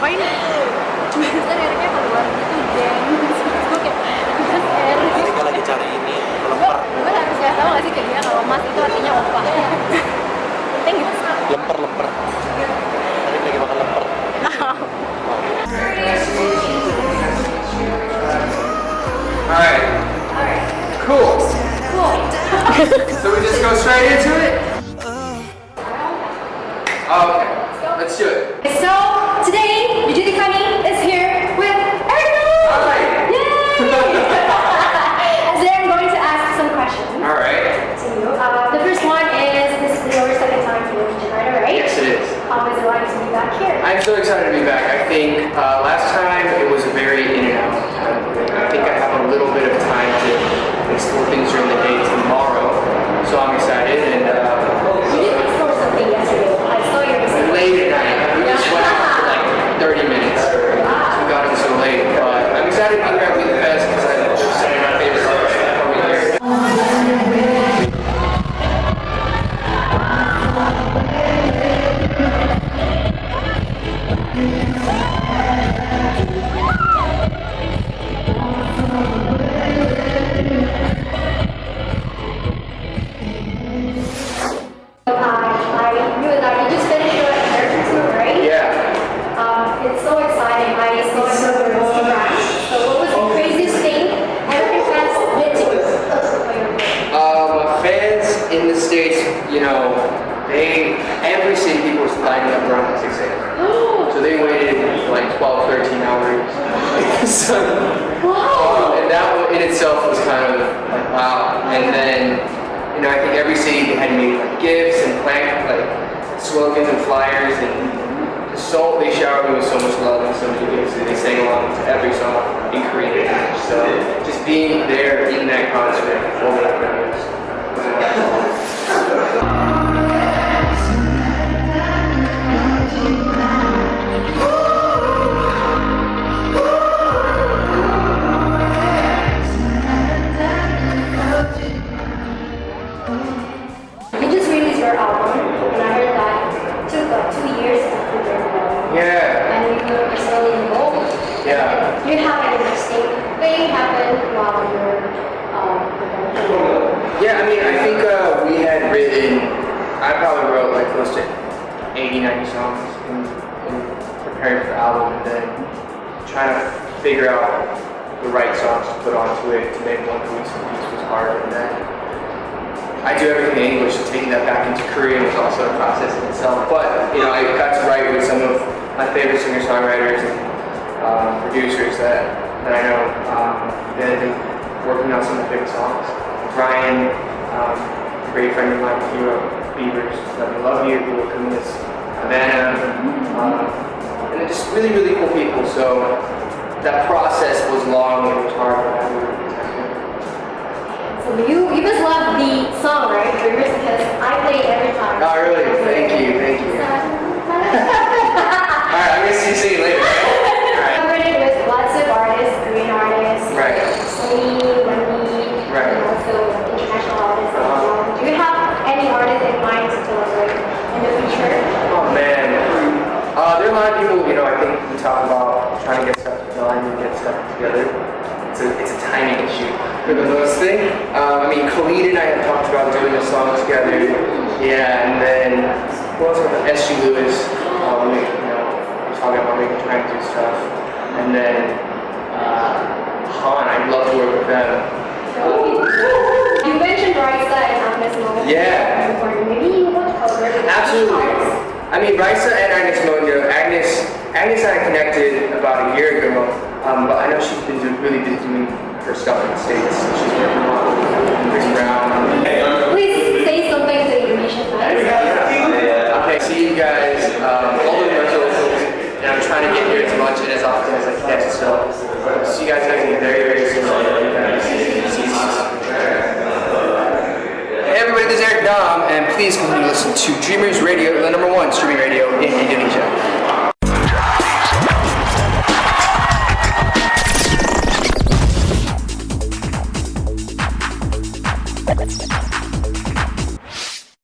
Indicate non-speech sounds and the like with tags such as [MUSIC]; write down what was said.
ngapain Biasanya liriknya keluar gitu, geng. [LAUGHS] Terus gue kayak, Mas R. Ketika lagi cari ini lemper, Gue harus kasih tau gak sih ke dia kalau mas itu artinya opa. [LAUGHS] Penting gitu. lemper lemper. Tadi lagi makan lemper. Alright. Cool. so we just go straight into it? Okay, let's do it. So, so excited to be back. I think uh, Wow! and that in itself was kind of like, wow. And then, you know, I think every city had made like gifts and plant like slogans and flyers and so they showered me with so much love and so many gifts and they sang along to every song in Korean. So just being there in that concert over that was, [LAUGHS] Yeah, I mean, I think uh, we had written, I probably wrote like close to 80, 90 songs in, in preparing for the album and then trying to figure out the right songs to put onto it to make one cohesive piece was hard. And then I do everything in English, so taking that back into Korean was also a process in itself. But, you know, I got to write with some of my favorite singer-songwriters and um, producers that, that I know um, been working on some of the big songs. Brian, um, a great friend of mine, he wrote Beavers, Let Me Love You, who will come this Havana, um, and just really, really cool people. So that process was long and hard, but I really So you, you just love the song, right? Rivers, because I play it every time. Oh, really? Thank you, thank you. Alright, I'm gonna see you singing later, right? Alright. Collaborated with lots of artists, Korean artists, Right. Sunny, Wendy, Right. and also international artists. as Uh-huh. well. Do you have any artist in mind to collaborate in the future? Oh man. Uh, there are a lot of people, you know, I think we talk about trying to get stuff done and get stuff together. It's a, it's a timing issue for the most thing. Um, I mean, Khalid and I have talked about doing a song together. Yeah, and then who else? SG Lewis. Uh, we, you know, we're talking about maybe trying to do stuff. And then uh, Han, I'd love to work with them. [LAUGHS] You mentioned Raisa and Agnez Mo. Yeah. Before. Maybe you want to collaborate with Absolutely. I mean, Raisa and Agnes Mondo. Agnes, Agnes and I connected about a year ago, um, but I know she's been do, really busy doing her stuff in the States. She's working on Chris Brown. Please say something to Indonesian fans. Okay, see you guys um, all the socials, and I'm trying to get here as much and as often as I can. So, see you guys next week very, very soon. Please continue to listen to Dreamers Radio, the number one streaming radio in Indonesia.